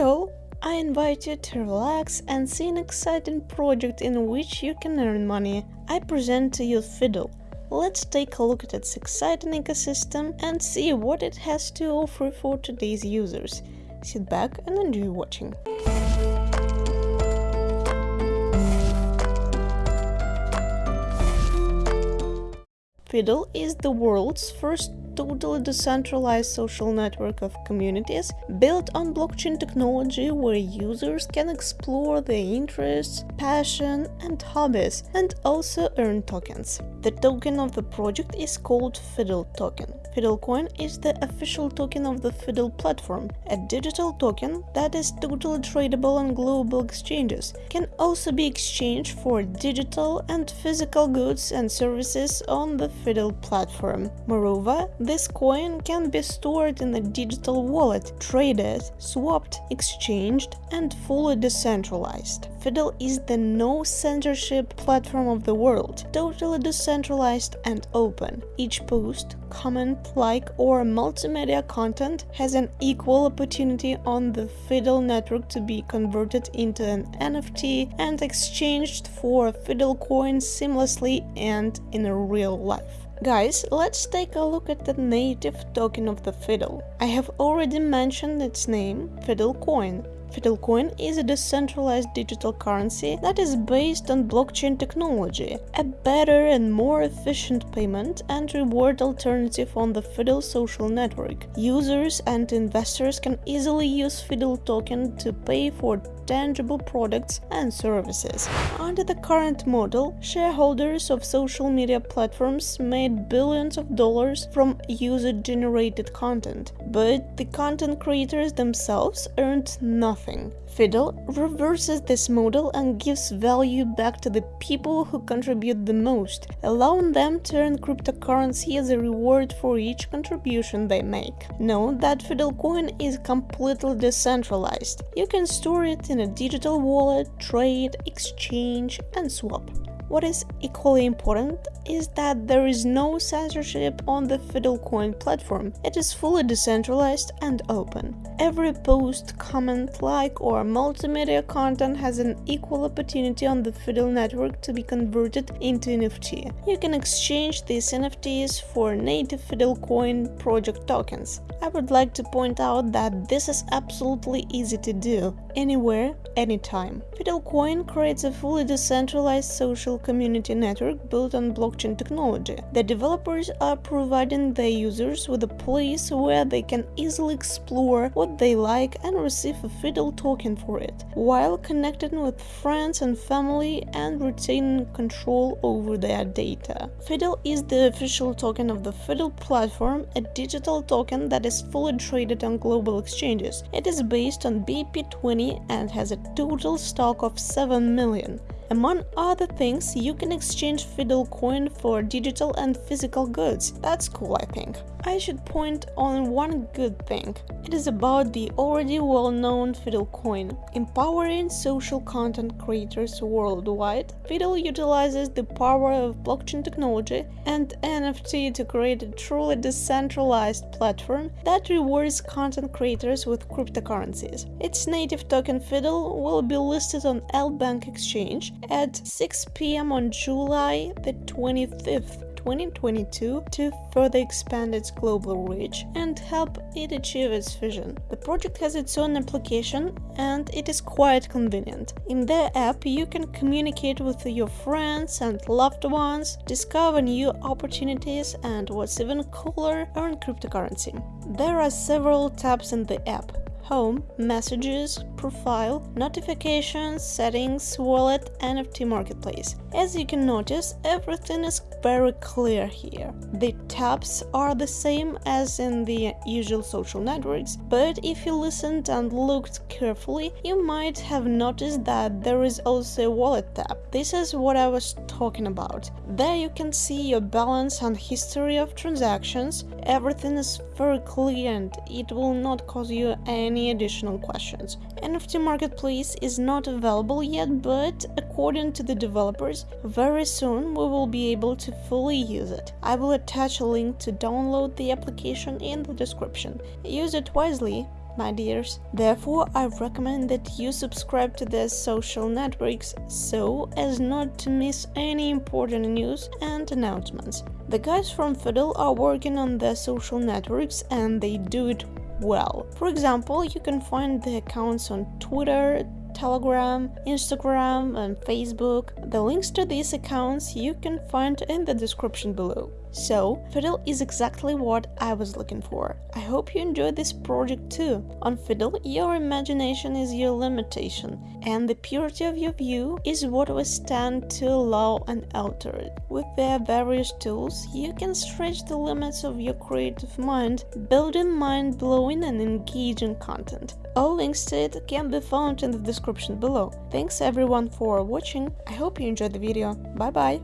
All! I invite you to relax and see an exciting project in which you can earn money. I present to you Fiddle. Let's take a look at its exciting ecosystem and see what it has to offer for today's users. Sit back and enjoy watching. Fiddle is the world's first totally decentralized social network of communities built on blockchain technology where users can explore their interests, passion and hobbies and also earn tokens. The token of the project is called Fiddle token. Fiddlecoin is the official token of the Fiddle platform, a digital token that is totally tradable on global exchanges, can also be exchanged for digital and physical goods and services on the Fiddle platform. Moreover, this coin can be stored in a digital wallet, traded, swapped, exchanged, and fully decentralized. Fiddle is the no censorship platform of the world, totally decentralized and open. Each post, comment, like, or multimedia content has an equal opportunity on the Fiddle network to be converted into an NFT and exchanged for Fiddle coins seamlessly and in real life. Guys, let's take a look at the native token of the Fiddle. I have already mentioned its name, Fiddle Coin. Fiddlecoin is a decentralized digital currency that is based on blockchain technology, a better and more efficient payment and reward alternative on the Fiddle social network. Users and investors can easily use Fiddle token to pay for tangible products and services. Under the current model, shareholders of social media platforms made billions of dollars from user-generated content, but the content creators themselves earned nothing. Fiddle reverses this model and gives value back to the people who contribute the most, allowing them to earn cryptocurrency as a reward for each contribution they make. Note that Fiddle coin is completely decentralized. You can store it in a digital wallet, trade, exchange and swap. What is equally important is that there is no censorship on the Fiddlecoin platform. It is fully decentralized and open. Every post, comment, like or multimedia content has an equal opportunity on the Fiddle network to be converted into NFT. You can exchange these NFTs for native Fiddlecoin project tokens. I would like to point out that this is absolutely easy to do, anywhere, anytime. Fiddlecoin creates a fully decentralized social community network built on blockchain technology. The developers are providing their users with a place where they can easily explore what they like and receive a Fiddle token for it, while connecting with friends and family and retaining control over their data. Fiddle is the official token of the Fiddle platform, a digital token that is fully traded on global exchanges. It is based on BEP20 and has a total stock of 7 million. Among other things, you can exchange Fiddle coin for digital and physical goods. That's cool, I think. I should point on one good thing. It is about the already well-known Fiddle coin. Empowering social content creators worldwide, Fiddle utilizes the power of blockchain technology and NFT to create a truly decentralized platform that rewards content creators with cryptocurrencies. Its native token Fiddle will be listed on LBank exchange at 6 pm on July the 25th 2022 to further expand its global reach and help it achieve its vision. The project has its own application and it is quite convenient. In their app, you can communicate with your friends and loved ones, discover new opportunities, and what's even cooler, earn cryptocurrency. There are several tabs in the app home, messages, profile, notifications, settings, wallet, NFT marketplace. As you can notice, everything is very clear here. The tabs are the same as in the usual social networks, but if you listened and looked carefully, you might have noticed that there is also a wallet tab. This is what I was talking about. There you can see your balance and history of transactions. Everything is very clear and it will not cause you any additional questions. NFT Marketplace is not available yet, but according to the developers, very soon we will be able to fully use it. I will attach a link to download the application in the description. Use it wisely my dears. Therefore, I recommend that you subscribe to their social networks so as not to miss any important news and announcements. The guys from Fiddle are working on their social networks and they do it well. For example, you can find the accounts on Twitter, Telegram, Instagram, and Facebook. The links to these accounts you can find in the description below. So, Fiddle is exactly what I was looking for. I hope you enjoyed this project too. On Fiddle, your imagination is your limitation, and the purity of your view is what we stand to allow unaltered. With their various tools, you can stretch the limits of your creative mind, building mind-blowing and engaging content. All links to it can be found in the description below. Thanks everyone for watching, I hope you enjoyed the video, bye bye!